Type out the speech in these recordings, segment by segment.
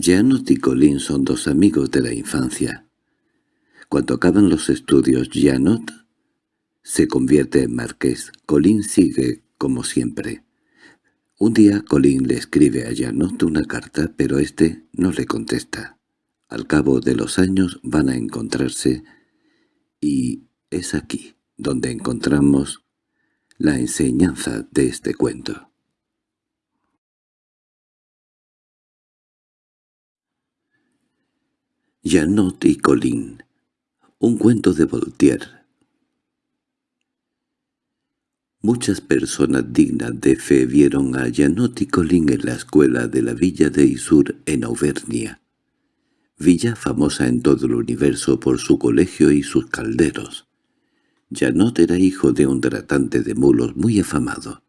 Janot y Colin son dos amigos de la infancia. Cuando acaban los estudios, Janot se convierte en marqués. Colin sigue como siempre. Un día Colin le escribe a Janot una carta, pero éste no le contesta. Al cabo de los años van a encontrarse y es aquí donde encontramos la enseñanza de este cuento. Janot y Colin Un cuento de Voltaire Muchas personas dignas de fe vieron a Janot y Colin en la escuela de la villa de Isur en Auvernia, villa famosa en todo el universo por su colegio y sus calderos. Janot era hijo de un tratante de mulos muy afamado,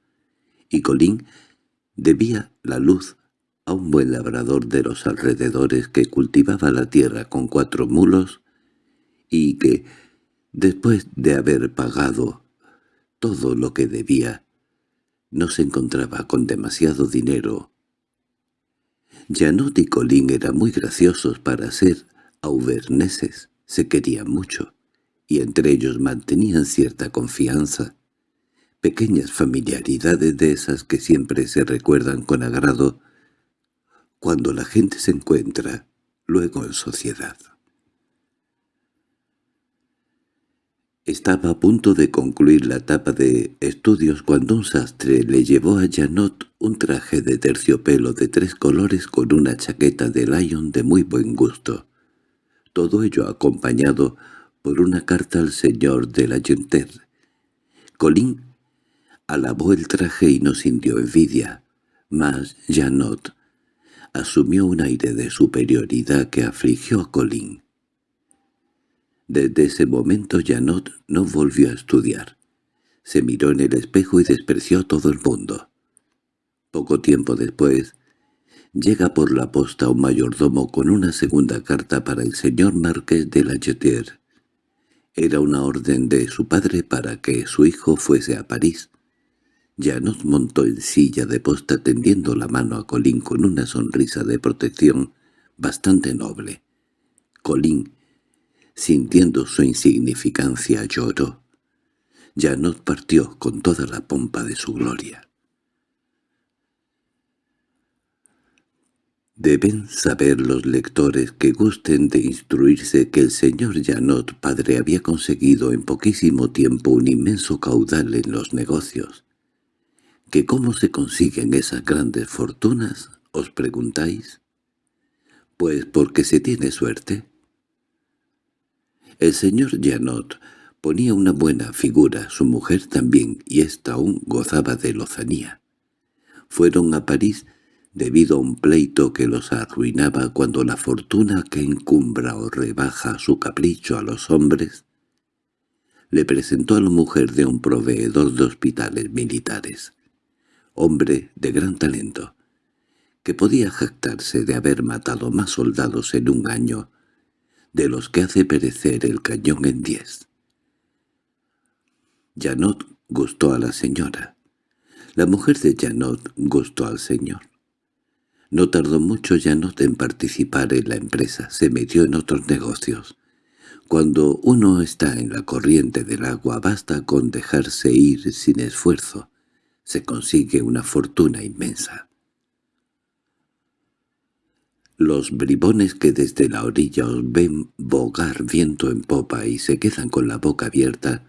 y Colin debía la luz a un buen labrador de los alrededores que cultivaba la tierra con cuatro mulos y que, después de haber pagado todo lo que debía, no se encontraba con demasiado dinero. Janot y Colín eran muy graciosos para ser auverneses, se querían mucho, y entre ellos mantenían cierta confianza, pequeñas familiaridades de esas que siempre se recuerdan con agrado cuando la gente se encuentra luego en sociedad. Estaba a punto de concluir la etapa de estudios cuando un sastre le llevó a Janot un traje de terciopelo de tres colores con una chaqueta de Lyon de muy buen gusto. Todo ello acompañado por una carta al señor de la Genter. Colín alabó el traje y no sintió envidia, mas Janot asumió un aire de superioridad que afligió a Colin. Desde ese momento Janot no volvió a estudiar. Se miró en el espejo y despreció a todo el mundo. Poco tiempo después, llega por la posta un mayordomo con una segunda carta para el señor marqués de la Jeter. Era una orden de su padre para que su hijo fuese a París, nos montó en silla de posta tendiendo la mano a Colín con una sonrisa de protección bastante noble. Colín, sintiendo su insignificancia, lloró. Janot partió con toda la pompa de su gloria. Deben saber los lectores que gusten de instruirse que el señor Janot padre había conseguido en poquísimo tiempo un inmenso caudal en los negocios ¿Que cómo se consiguen esas grandes fortunas? ¿Os preguntáis? Pues porque se tiene suerte. El señor Janot ponía una buena figura, su mujer también, y ésta aún gozaba de lozanía. Fueron a París debido a un pleito que los arruinaba cuando la fortuna que encumbra o rebaja su capricho a los hombres le presentó a la mujer de un proveedor de hospitales militares hombre de gran talento, que podía jactarse de haber matado más soldados en un año de los que hace perecer el cañón en diez. Janot gustó a la señora. La mujer de Janot gustó al señor. No tardó mucho Janot en participar en la empresa, se metió en otros negocios. Cuando uno está en la corriente del agua basta con dejarse ir sin esfuerzo se consigue una fortuna inmensa. Los bribones que desde la orilla os ven bogar viento en popa y se quedan con la boca abierta,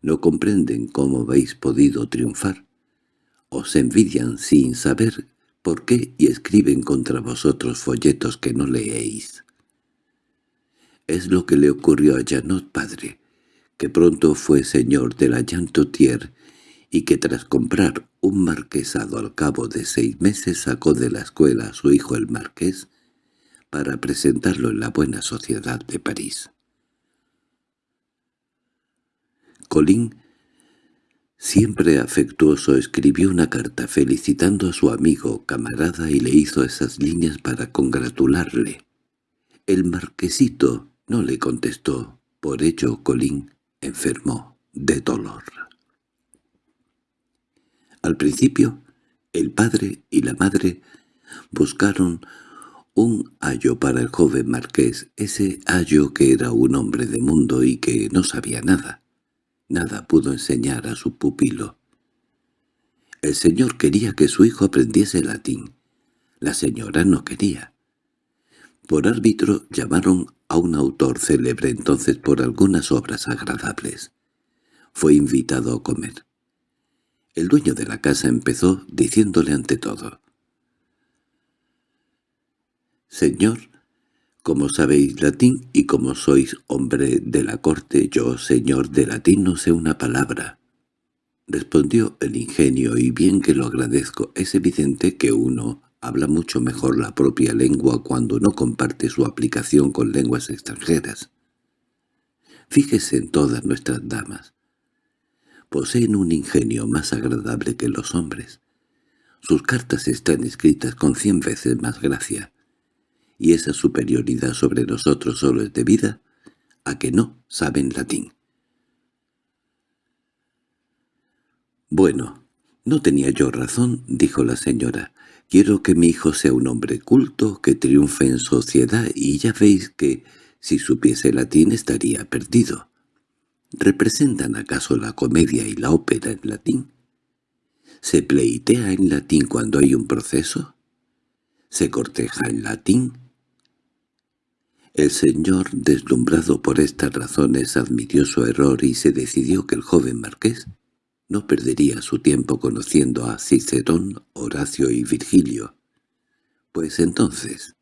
no comprenden cómo habéis podido triunfar. Os envidian sin saber por qué y escriben contra vosotros folletos que no leéis. Es lo que le ocurrió a Janot padre, que pronto fue señor de la Jantotier y que tras comprar un marquesado al cabo de seis meses sacó de la escuela a su hijo el marqués para presentarlo en la buena sociedad de París. Colín, siempre afectuoso, escribió una carta felicitando a su amigo, camarada, y le hizo esas líneas para congratularle. El marquesito no le contestó, por ello Colín enfermó de dolor. Al principio, el padre y la madre buscaron Un ayo para el joven marqués, ese ayo que era un hombre de mundo y que no sabía nada. Nada pudo enseñar a su pupilo. El señor quería que su hijo aprendiese latín. La señora no quería. Por árbitro llamaron a un autor célebre entonces por algunas obras agradables. Fue invitado a comer. El dueño de la casa empezó diciéndole ante todo. «Señor, como sabéis latín y como sois hombre de la corte, yo, señor de latín, no sé una palabra». Respondió el ingenio, y bien que lo agradezco, es evidente que uno habla mucho mejor la propia lengua cuando no comparte su aplicación con lenguas extranjeras. Fíjese en todas nuestras damas. Poseen un ingenio más agradable que los hombres. Sus cartas están escritas con cien veces más gracia, y esa superioridad sobre nosotros solo es debida a que no saben latín. «Bueno, no tenía yo razón», dijo la señora. Quiero que mi hijo sea un hombre culto, que triunfe en sociedad, y ya veis que, si supiese latín, estaría perdido. ¿Representan acaso la comedia y la ópera en latín? ¿Se pleitea en latín cuando hay un proceso? ¿Se corteja en latín? El señor, deslumbrado por estas razones, admitió su error y se decidió que el joven marqués no perdería su tiempo conociendo a Cicerón, Horacio y Virgilio. Pues entonces,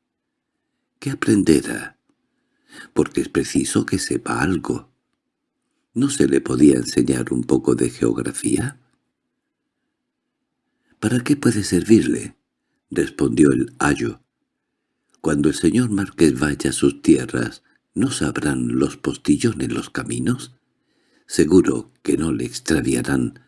¿qué aprenderá? Porque es preciso que sepa algo. ¿No se le podía enseñar un poco de geografía? —¿Para qué puede servirle? —respondió el ayo. —Cuando el señor Marqués vaya a sus tierras, ¿no sabrán los postillones los caminos? Seguro que no le extraviarán.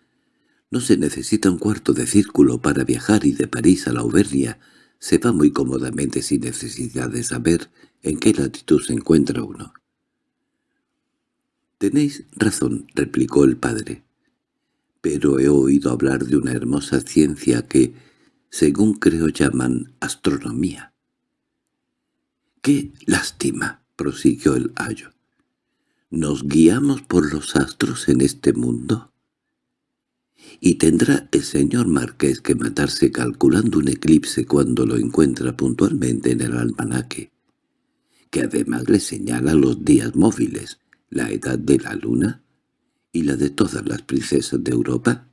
No se necesita un cuarto de círculo para viajar y de París a la Auvernia se va muy cómodamente sin necesidad de saber en qué latitud se encuentra uno. —Tenéis razón —replicó el padre—, pero he oído hablar de una hermosa ciencia que, según creo, llaman astronomía. —¡Qué lástima! —prosiguió el ayo. ¿Nos guiamos por los astros en este mundo? Y tendrá el señor marqués que matarse calculando un eclipse cuando lo encuentra puntualmente en el almanaque, que además le señala los días móviles, la edad de la luna y la de todas las princesas de Europa.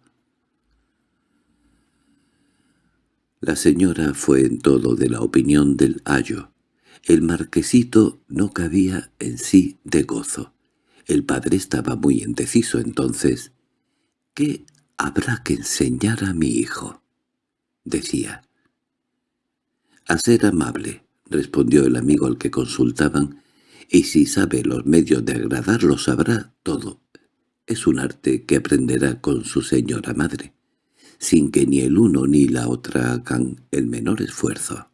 La señora fue en todo de la opinión del ayo. El marquesito no cabía en sí de gozo. El padre estaba muy indeciso entonces. ¿Qué habrá que enseñar a mi hijo? decía. A ser amable, respondió el amigo al que consultaban, y si sabe los medios de agradarlo sabrá todo. Es un arte que aprenderá con su señora madre, sin que ni el uno ni la otra hagan el menor esfuerzo.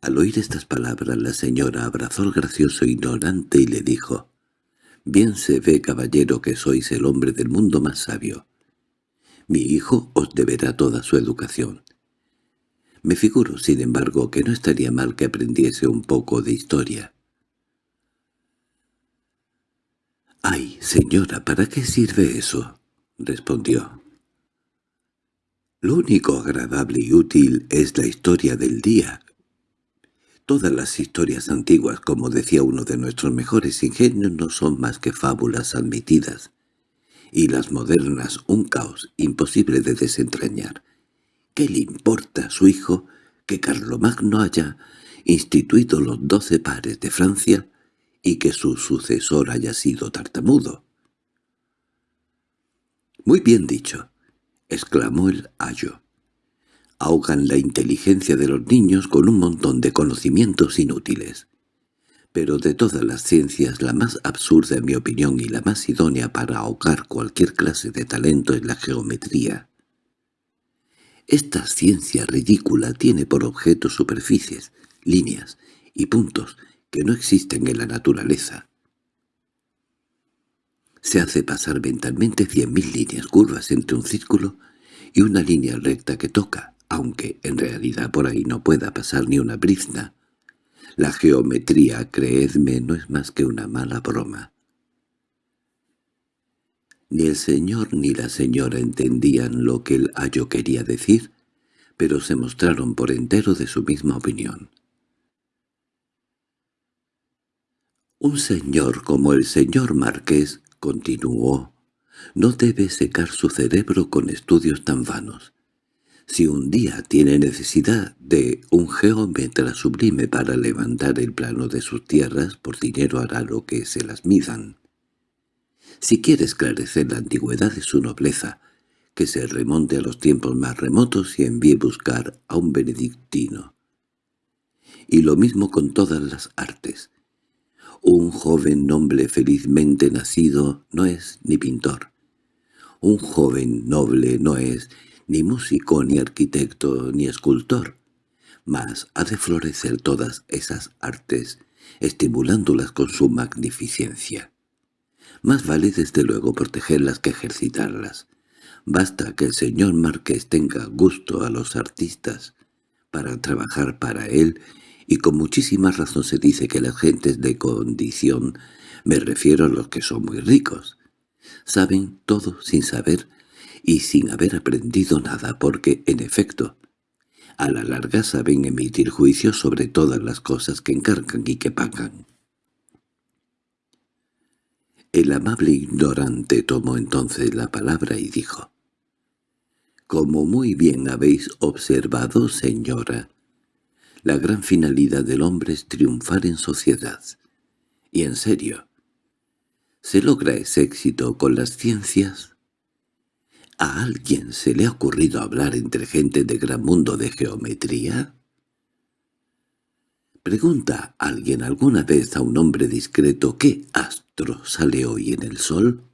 Al oír estas palabras la señora abrazó al gracioso ignorante y le dijo, «Bien se ve, caballero, que sois el hombre del mundo más sabio. Mi hijo os deberá toda su educación. Me figuro, sin embargo, que no estaría mal que aprendiese un poco de historia». «Ay, señora, ¿para qué sirve eso?» respondió. «Lo único agradable y útil es la historia del día, Todas las historias antiguas, como decía uno de nuestros mejores ingenios, no son más que fábulas admitidas, y las modernas un caos imposible de desentrañar. ¿Qué le importa a su hijo que Carlomagno haya instituido los doce pares de Francia y que su sucesor haya sido tartamudo? —Muy bien dicho —exclamó el ayo ahogan la inteligencia de los niños con un montón de conocimientos inútiles. Pero de todas las ciencias la más absurda en mi opinión y la más idónea para ahogar cualquier clase de talento es la geometría. Esta ciencia ridícula tiene por objeto superficies, líneas y puntos que no existen en la naturaleza. Se hace pasar mentalmente cien mil líneas curvas entre un círculo y una línea recta que toca aunque en realidad por ahí no pueda pasar ni una brizna. La geometría, creedme, no es más que una mala broma. Ni el señor ni la señora entendían lo que el ayo quería decir, pero se mostraron por entero de su misma opinión. Un señor como el señor Marqués, continuó, no debe secar su cerebro con estudios tan vanos. Si un día tiene necesidad de un geómetra sublime para levantar el plano de sus tierras, por dinero hará lo que se las midan. Si quiere esclarecer la antigüedad de su nobleza, que se remonte a los tiempos más remotos y envíe buscar a un benedictino. Y lo mismo con todas las artes. Un joven noble felizmente nacido no es ni pintor. Un joven noble no es ni músico, ni arquitecto, ni escultor, mas ha de florecer todas esas artes, estimulándolas con su magnificencia. Más vale desde luego protegerlas que ejercitarlas. Basta que el señor Marqués tenga gusto a los artistas para trabajar para él, y con muchísima razón se dice que las gentes de condición, me refiero a los que son muy ricos, saben todo sin saber y sin haber aprendido nada, porque, en efecto, a la larga saben emitir juicios sobre todas las cosas que encargan y que pagan. El amable ignorante tomó entonces la palabra y dijo, «Como muy bien habéis observado, señora, la gran finalidad del hombre es triunfar en sociedad. Y en serio, ¿se logra ese éxito con las ciencias?» ¿A alguien se le ha ocurrido hablar entre gente de gran mundo de geometría? ¿Pregunta alguien alguna vez a un hombre discreto qué astro sale hoy en el sol?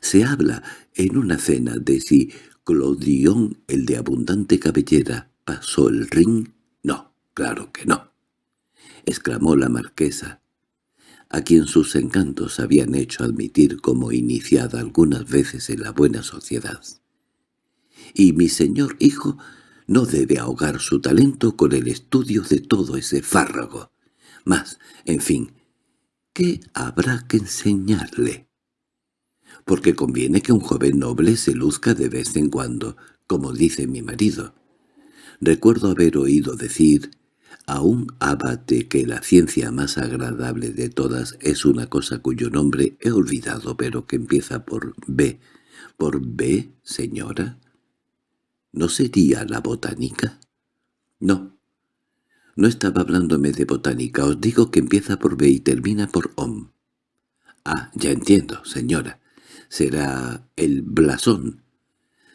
Se habla en una cena de si Clodion, el de abundante cabellera, pasó el ring. No, claro que no, exclamó la marquesa, a quien sus encantos habían hecho admitir como iniciada algunas veces en la buena sociedad. Y mi señor hijo no debe ahogar su talento con el estudio de todo ese fárrago. Mas, en fin, ¿qué habrá que enseñarle? Porque conviene que un joven noble se luzca de vez en cuando, como dice mi marido. Recuerdo haber oído decir a un abate que la ciencia más agradable de todas es una cosa cuyo nombre he olvidado pero que empieza por B. ¿Por B, señora? ¿No sería la botánica? No. No estaba hablándome de botánica, os digo que empieza por B y termina por OM. Ah, ya entiendo, señora. Será el blasón.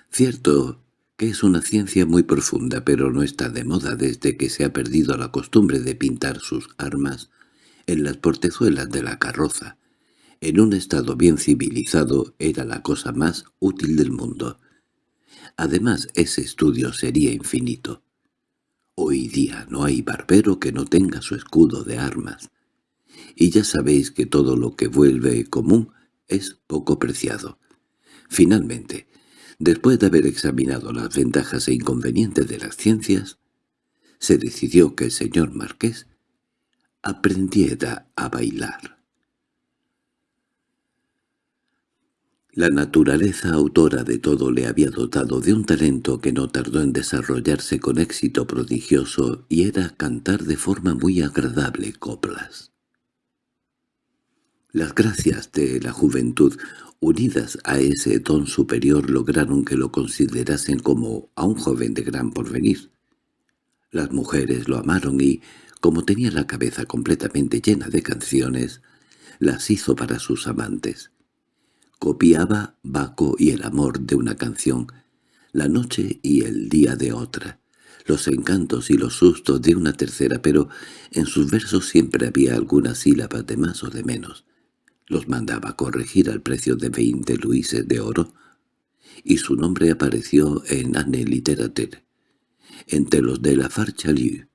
Cierto es una ciencia muy profunda, pero no está de moda desde que se ha perdido la costumbre de pintar sus armas en las portezuelas de la carroza. En un estado bien civilizado era la cosa más útil del mundo. Además, ese estudio sería infinito. Hoy día no hay barbero que no tenga su escudo de armas. Y ya sabéis que todo lo que vuelve común es poco preciado. Finalmente, Después de haber examinado las ventajas e inconvenientes de las ciencias, se decidió que el señor Marqués aprendiera a bailar. La naturaleza autora de todo le había dotado de un talento que no tardó en desarrollarse con éxito prodigioso y era cantar de forma muy agradable coplas. Las gracias de la juventud unidas a ese don superior lograron que lo considerasen como a un joven de gran porvenir. Las mujeres lo amaron y, como tenía la cabeza completamente llena de canciones, las hizo para sus amantes. Copiaba Baco y el amor de una canción, la noche y el día de otra, los encantos y los sustos de una tercera, pero en sus versos siempre había algunas sílabas de más o de menos los mandaba corregir al precio de veinte luises de oro, y su nombre apareció en Anne Literature, entre los de la Farchalieu.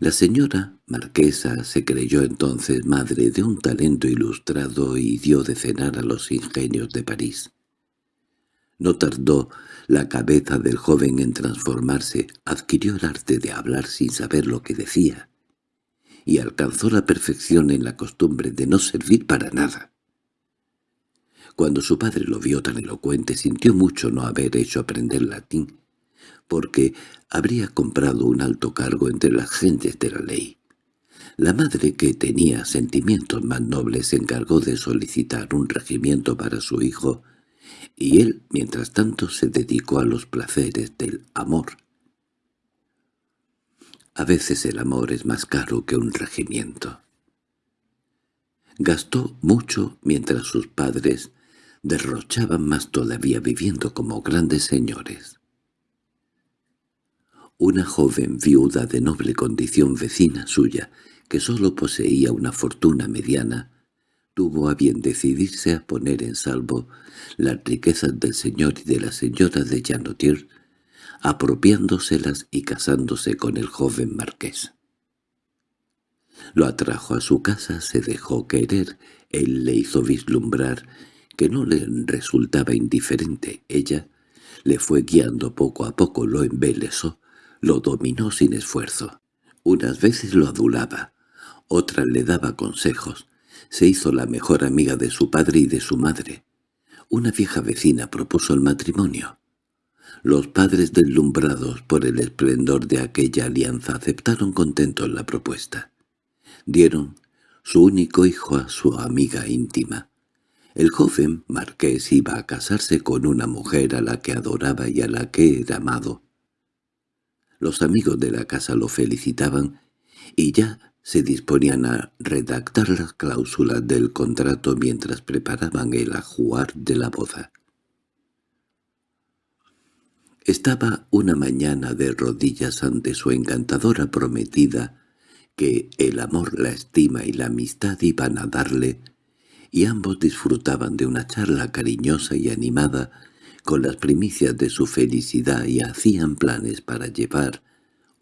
La señora marquesa se creyó entonces madre de un talento ilustrado y dio de cenar a los ingenios de París. No tardó la cabeza del joven en transformarse, adquirió el arte de hablar sin saber lo que decía, y alcanzó la perfección en la costumbre de no servir para nada. Cuando su padre lo vio tan elocuente sintió mucho no haber hecho aprender latín, porque habría comprado un alto cargo entre las gentes de la ley. La madre, que tenía sentimientos más nobles, se encargó de solicitar un regimiento para su hijo, y él, mientras tanto, se dedicó a los placeres del amor. A veces el amor es más caro que un regimiento. Gastó mucho mientras sus padres derrochaban más todavía viviendo como grandes señores. Una joven viuda de noble condición vecina suya, que sólo poseía una fortuna mediana, tuvo a bien decidirse a poner en salvo las riquezas del señor y de la señora de Janotier, apropiándoselas y casándose con el joven marqués. Lo atrajo a su casa, se dejó querer, él le hizo vislumbrar que no le resultaba indiferente. Ella le fue guiando poco a poco, lo embelesó, lo dominó sin esfuerzo. Unas veces lo adulaba, otras le daba consejos. Se hizo la mejor amiga de su padre y de su madre. Una vieja vecina propuso el matrimonio. Los padres deslumbrados por el esplendor de aquella alianza aceptaron contentos la propuesta. Dieron su único hijo a su amiga íntima. El joven marqués iba a casarse con una mujer a la que adoraba y a la que era amado. Los amigos de la casa lo felicitaban y ya se disponían a redactar las cláusulas del contrato mientras preparaban el ajuar de la boda. Estaba una mañana de rodillas ante su encantadora prometida que el amor, la estima y la amistad iban a darle y ambos disfrutaban de una charla cariñosa y animada con las primicias de su felicidad y hacían planes para llevar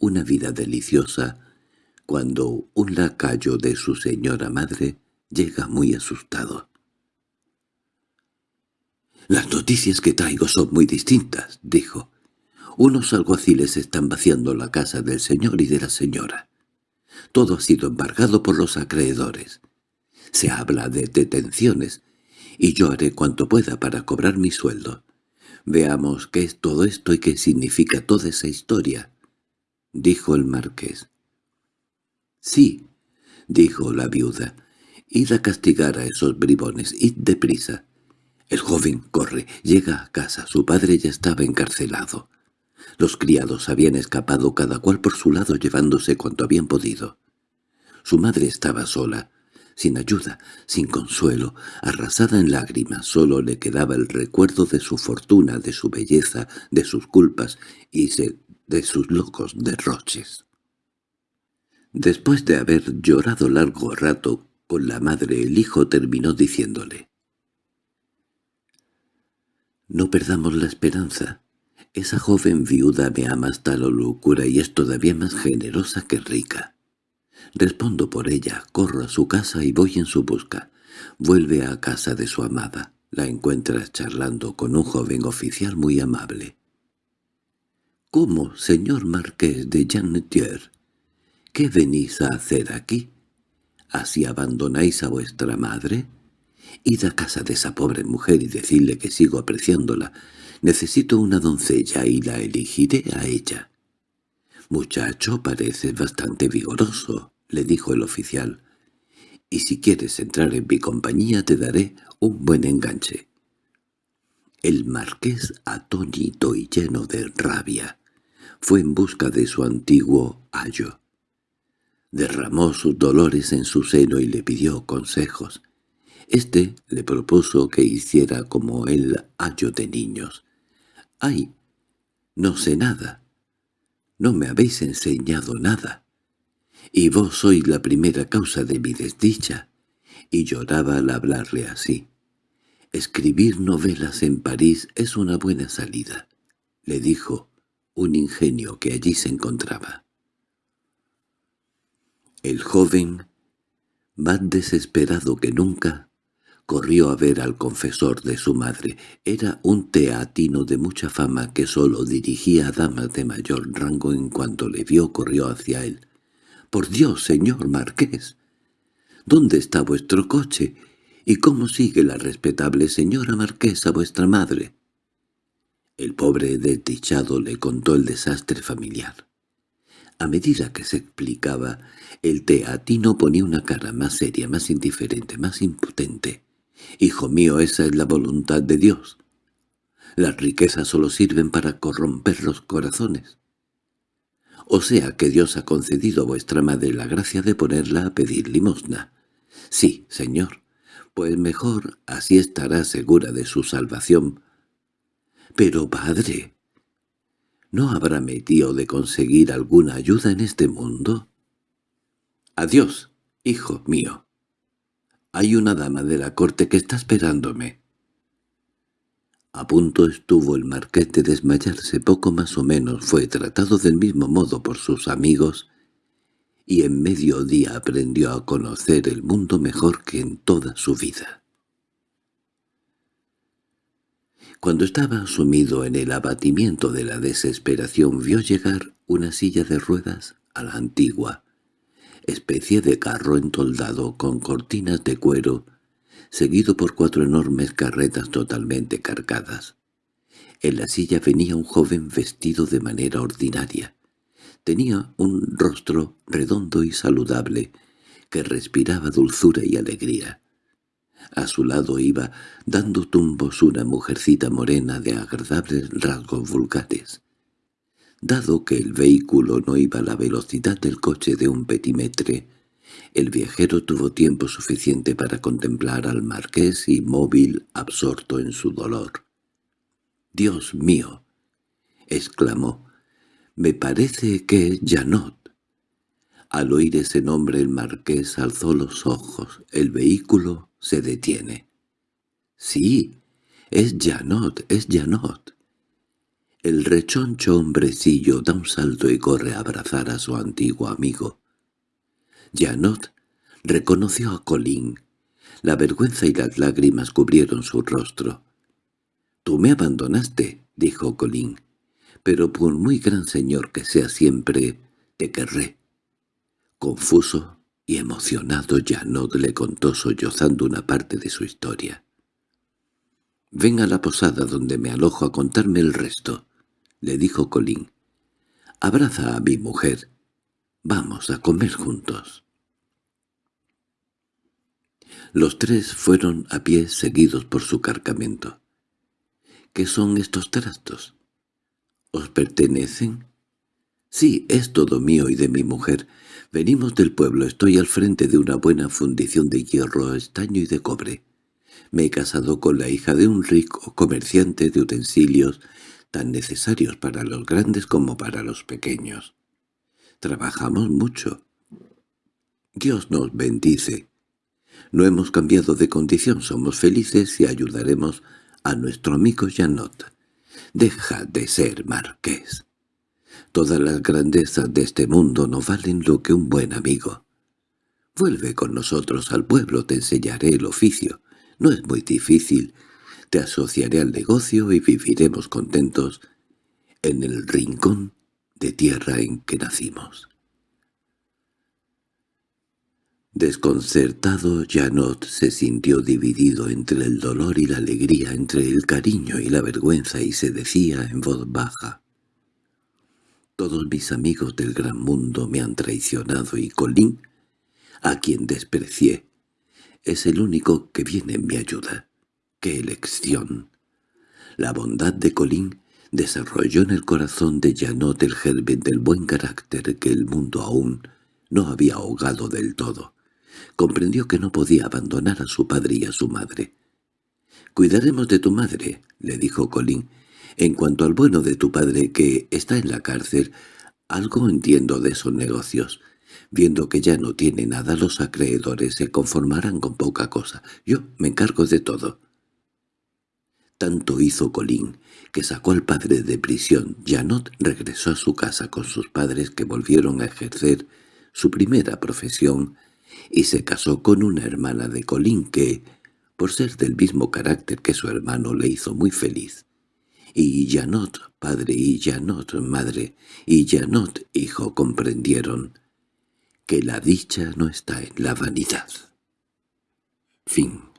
una vida deliciosa cuando un lacayo de su señora madre llega muy asustado. «Las noticias que traigo son muy distintas», dijo. «Unos alguaciles están vaciando la casa del señor y de la señora. Todo ha sido embargado por los acreedores. Se habla de detenciones, y yo haré cuanto pueda para cobrar mi sueldo. Veamos qué es todo esto y qué significa toda esa historia», dijo el marqués. «Sí», dijo la viuda, «id a castigar a esos bribones, id deprisa». El joven corre, llega a casa, su padre ya estaba encarcelado. Los criados habían escapado cada cual por su lado llevándose cuanto habían podido. Su madre estaba sola, sin ayuda, sin consuelo, arrasada en lágrimas, solo le quedaba el recuerdo de su fortuna, de su belleza, de sus culpas y de sus locos derroches. Después de haber llorado largo rato con la madre, el hijo terminó diciéndole «No perdamos la esperanza. Esa joven viuda me ama hasta la locura y es todavía más generosa que rica. Respondo por ella, corro a su casa y voy en su busca. Vuelve a casa de su amada. La encuentras charlando con un joven oficial muy amable. —¿Cómo, señor marqués de Jannetier? ¿Qué venís a hacer aquí? ¿Así abandonáis a vuestra madre? Id a casa de esa pobre mujer y decidle que sigo apreciándola. Necesito una doncella y la elegiré a ella. Muchacho, parece bastante vigoroso le dijo el oficial, «y si quieres entrar en mi compañía te daré un buen enganche». El marqués, atónito y lleno de rabia, fue en busca de su antiguo ayo. Derramó sus dolores en su seno y le pidió consejos. Este le propuso que hiciera como el ayo de niños. «¡Ay! No sé nada. No me habéis enseñado nada y vos sois la primera causa de mi desdicha. Y lloraba al hablarle así. Escribir novelas en París es una buena salida, le dijo un ingenio que allí se encontraba. El joven, más desesperado que nunca, Corrió a ver al confesor de su madre. Era un teatino de mucha fama que sólo dirigía a damas de mayor rango en cuanto le vio corrió hacia él. —¡Por Dios, señor marqués! ¿Dónde está vuestro coche? ¿Y cómo sigue la respetable señora marquesa vuestra madre? El pobre desdichado le contó el desastre familiar. A medida que se explicaba, el teatino ponía una cara más seria, más indiferente, más impotente. «Hijo mío, esa es la voluntad de Dios. Las riquezas solo sirven para corromper los corazones. O sea que Dios ha concedido a vuestra madre la gracia de ponerla a pedir limosna. Sí, señor, pues mejor así estará segura de su salvación. Pero, padre, ¿no habrá metido de conseguir alguna ayuda en este mundo? Adiós, hijo mío. Hay una dama de la corte que está esperándome. A punto estuvo el marqués de desmayarse, poco más o menos fue tratado del mismo modo por sus amigos, y en medio día aprendió a conocer el mundo mejor que en toda su vida. Cuando estaba sumido en el abatimiento de la desesperación vio llegar una silla de ruedas a la antigua, especie de carro entoldado con cortinas de cuero, seguido por cuatro enormes carretas totalmente cargadas. En la silla venía un joven vestido de manera ordinaria. Tenía un rostro redondo y saludable, que respiraba dulzura y alegría. A su lado iba, dando tumbos, una mujercita morena de agradables rasgos vulgares. Dado que el vehículo no iba a la velocidad del coche de un petimetre, el viajero tuvo tiempo suficiente para contemplar al marqués inmóvil, absorto en su dolor. «¡Dios mío!» exclamó. «Me parece que es Janot». Al oír ese nombre el marqués alzó los ojos. El vehículo se detiene. «Sí, es Janot, es Janot». El rechoncho hombrecillo da un salto y corre a abrazar a su antiguo amigo. Janot reconoció a Colín. La vergüenza y las lágrimas cubrieron su rostro. «Tú me abandonaste», dijo Colín, «pero por muy gran señor que sea siempre, te querré». Confuso y emocionado Janot le contó sollozando una parte de su historia. «Ven a la posada donde me alojo a contarme el resto» le dijo Colín. «Abraza a mi mujer. Vamos a comer juntos». Los tres fueron a pie seguidos por su cargamento. —¿Qué son estos trastos? —¿Os pertenecen? —Sí, es todo mío y de mi mujer. Venimos del pueblo, estoy al frente de una buena fundición de hierro, estaño y de cobre. Me he casado con la hija de un rico comerciante de utensilios tan necesarios para los grandes como para los pequeños. Trabajamos mucho. Dios nos bendice. No hemos cambiado de condición, somos felices y ayudaremos a nuestro amigo Janot. Deja de ser marqués. Todas las grandezas de este mundo no valen lo que un buen amigo. Vuelve con nosotros al pueblo, te enseñaré el oficio. No es muy difícil, te asociaré al negocio y viviremos contentos en el rincón de tierra en que nacimos. Desconcertado, Janot se sintió dividido entre el dolor y la alegría, entre el cariño y la vergüenza, y se decía en voz baja. «Todos mis amigos del gran mundo me han traicionado y Colín, a quien desprecié, es el único que viene en mi ayuda. ¡Qué elección! La bondad de Colín desarrolló en el corazón de Janot el germen del buen carácter que el mundo aún no había ahogado del todo. Comprendió que no podía abandonar a su padre y a su madre. «Cuidaremos de tu madre», le dijo Colín. «En cuanto al bueno de tu padre que está en la cárcel, algo entiendo de esos negocios. Viendo que ya no tiene nada, los acreedores se conformarán con poca cosa. Yo me encargo de todo». Tanto hizo Colín, que sacó al padre de prisión. Janot regresó a su casa con sus padres que volvieron a ejercer su primera profesión y se casó con una hermana de Colín que, por ser del mismo carácter que su hermano, le hizo muy feliz. Y Janot, padre, y Janot, madre, y Janot, hijo, comprendieron que la dicha no está en la vanidad. Fin